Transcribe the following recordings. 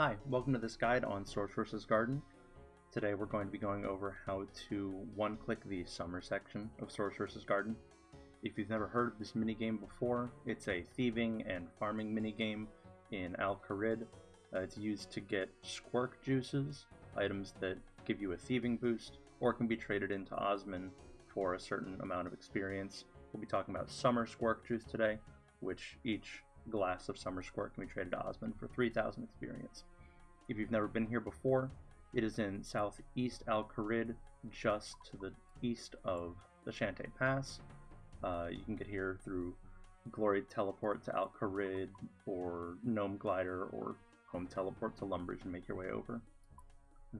Hi, welcome to this guide on Sorceress's Garden. Today we're going to be going over how to one-click the summer section of Sorceress's Garden. If you've never heard of this minigame before, it's a thieving and farming minigame in Al Kharid. Uh, it's used to get squirk juices, items that give you a thieving boost, or can be traded into Osman for a certain amount of experience. We'll be talking about summer squirk juice today, which each glass of summer squirt can be traded to Osman for 3,000 experience. If you've never been here before, it is in southeast Al Kharid, just to the east of the Shantay Pass. Uh, you can get here through Glory Teleport to Al Kharid, or Gnome Glider, or Home Teleport to Lumbridge and make your way over.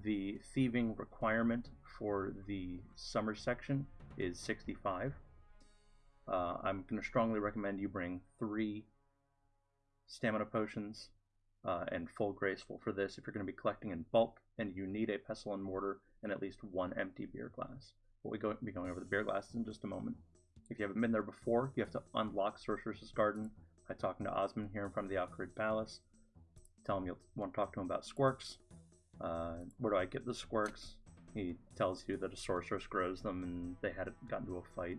The thieving requirement for the summer section is 65. Uh, I'm going to strongly recommend you bring three stamina potions, uh, and full graceful for this if you're going to be collecting in bulk and you need a pestle and mortar and at least one empty beer glass. We'll be going over the beer glasses in just a moment. If you haven't been there before, you have to unlock Sorceress's Garden by talking to Osman here in front of the Al Kharid Palace. Tell him you'll want to talk to him about squirks. Uh, where do I get the squirks? He tells you that a sorceress grows them and they had gotten into a fight.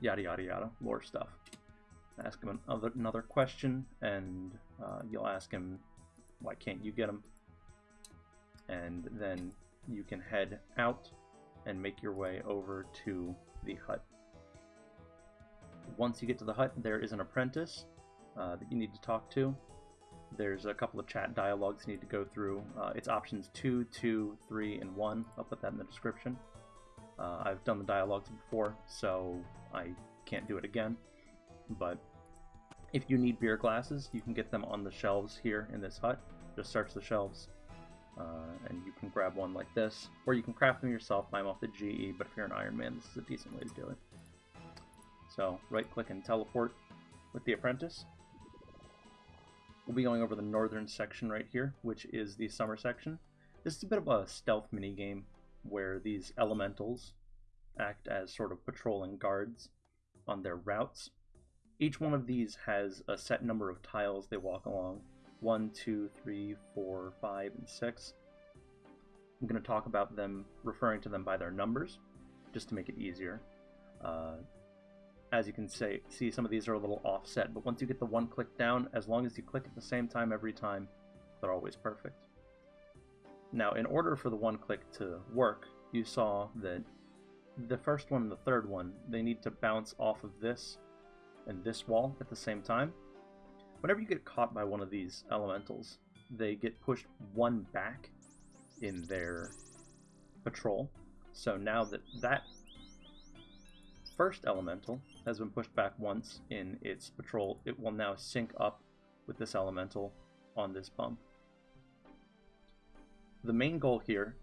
Yada yada yada, lore stuff ask him another, another question, and uh, you'll ask him, why can't you get him? And then you can head out and make your way over to the hut. Once you get to the hut, there is an apprentice uh, that you need to talk to. There's a couple of chat dialogues you need to go through. Uh, it's options 2, 2, 3, and 1. I'll put that in the description. Uh, I've done the dialogues before, so I can't do it again. But if you need beer glasses, you can get them on the shelves here in this hut. Just search the shelves, uh, and you can grab one like this. Or you can craft them yourself, them off the GE, but if you're an Iron Man, this is a decent way to do it. So, right-click and teleport with the Apprentice. We'll be going over the northern section right here, which is the summer section. This is a bit of a stealth mini game where these elementals act as sort of patrolling guards on their routes each one of these has a set number of tiles they walk along. One, two, three, four, five, and six. I'm going to talk about them, referring to them by their numbers, just to make it easier. Uh, as you can say, see, some of these are a little offset, but once you get the one click down, as long as you click at the same time every time, they're always perfect. Now, in order for the one click to work, you saw that the first one and the third one, they need to bounce off of this and this wall at the same time. Whenever you get caught by one of these elementals, they get pushed one back in their patrol. So now that that first elemental has been pushed back once in its patrol, it will now sync up with this elemental on this bump. The main goal here,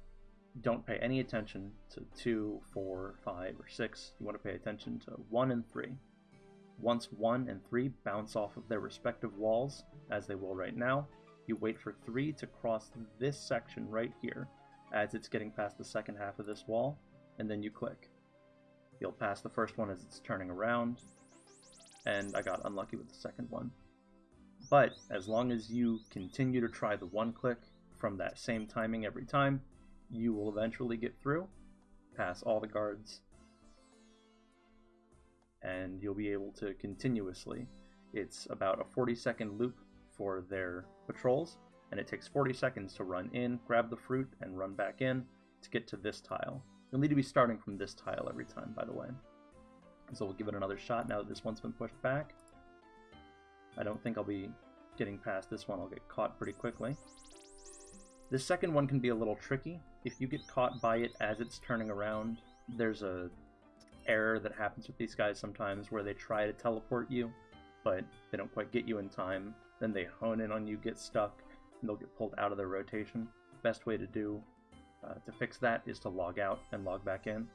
don't pay any attention to 2, 4, 5, or 6. You want to pay attention to 1 and 3. Once 1 and 3 bounce off of their respective walls, as they will right now, you wait for 3 to cross this section right here as it's getting past the second half of this wall, and then you click. You'll pass the first one as it's turning around, and I got unlucky with the second one. But as long as you continue to try the one click from that same timing every time, you will eventually get through, pass all the guards, and you'll be able to continuously. It's about a 40 second loop for their patrols, and it takes 40 seconds to run in, grab the fruit, and run back in to get to this tile. You'll need to be starting from this tile every time, by the way. So we'll give it another shot now that this one's been pushed back. I don't think I'll be getting past this one. I'll get caught pretty quickly. This second one can be a little tricky. If you get caught by it as it's turning around, there's a error that happens with these guys sometimes where they try to teleport you, but they don't quite get you in time. Then they hone in on you, get stuck, and they'll get pulled out of their rotation. Best way to do uh, to fix that is to log out and log back in.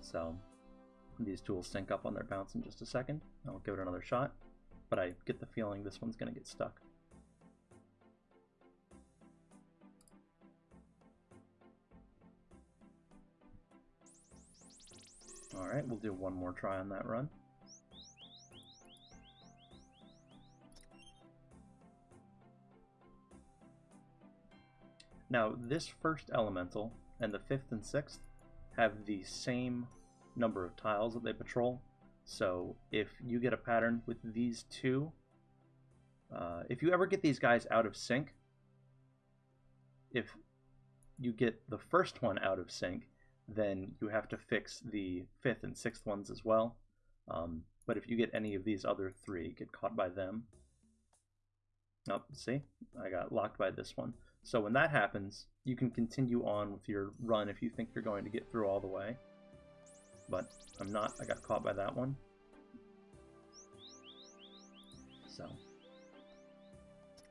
So these tools sync up on their bounce in just a second. I'll give it another shot, but I get the feeling this one's going to get stuck. Alright, we'll do one more try on that run. Now, this first elemental and the fifth and sixth have the same number of tiles that they patrol. So if you get a pattern with these two, uh, if you ever get these guys out of sync, if you get the first one out of sync, then you have to fix the fifth and sixth ones as well. Um, but if you get any of these other three, get caught by them. Oh, see? I got locked by this one. So when that happens, you can continue on with your run if you think you're going to get through all the way. But I'm not. I got caught by that one. So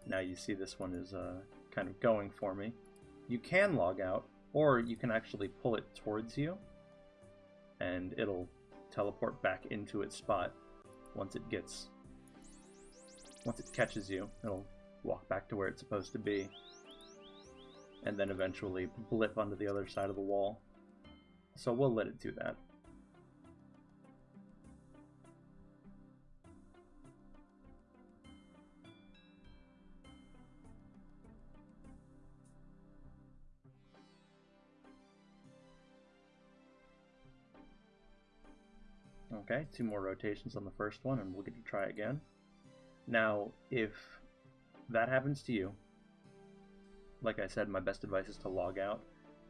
now you see this one is uh, kind of going for me. You can log out, or you can actually pull it towards you, and it'll teleport back into its spot. Once it gets once it catches you it'll walk back to where it's supposed to be. And then eventually blip onto the other side of the wall. So we'll let it do that Okay, two more rotations on the first one, and we'll get to try again. Now, if that happens to you, like I said, my best advice is to log out,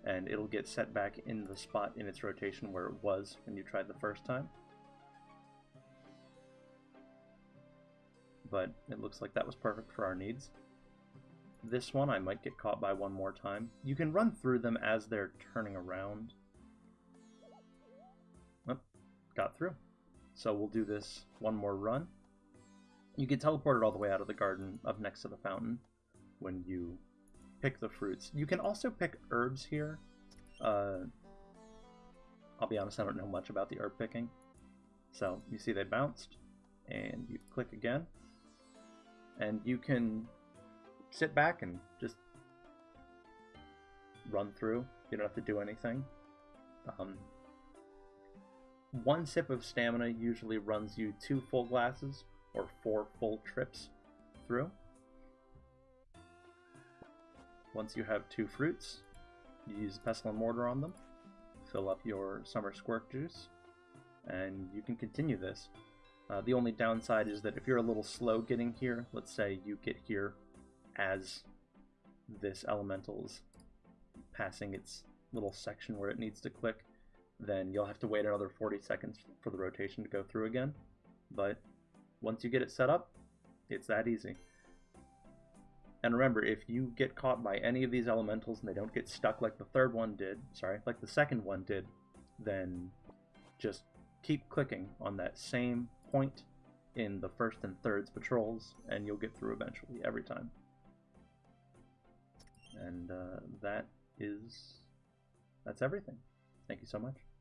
and it'll get set back in the spot in its rotation where it was when you tried the first time. But it looks like that was perfect for our needs. This one I might get caught by one more time. You can run through them as they're turning around, got through. So we'll do this one more run. You get teleported all the way out of the garden up next to the fountain when you pick the fruits. You can also pick herbs here. Uh, I'll be honest, I don't know much about the herb picking. So you see they bounced, and you click again, and you can sit back and just run through. You don't have to do anything. Um, one sip of stamina usually runs you two full glasses or four full trips through. Once you have two fruits, you use pestle and mortar on them, fill up your summer squirt juice, and you can continue this. Uh, the only downside is that if you're a little slow getting here, let's say you get here as this elemental's passing its little section where it needs to click, then you'll have to wait another 40 seconds for the rotation to go through again. But once you get it set up, it's that easy. And remember, if you get caught by any of these elementals and they don't get stuck like the third one did, sorry, like the second one did, then just keep clicking on that same point in the first and thirds patrols, and you'll get through eventually, every time. And uh, that is, that's everything. Thank you so much.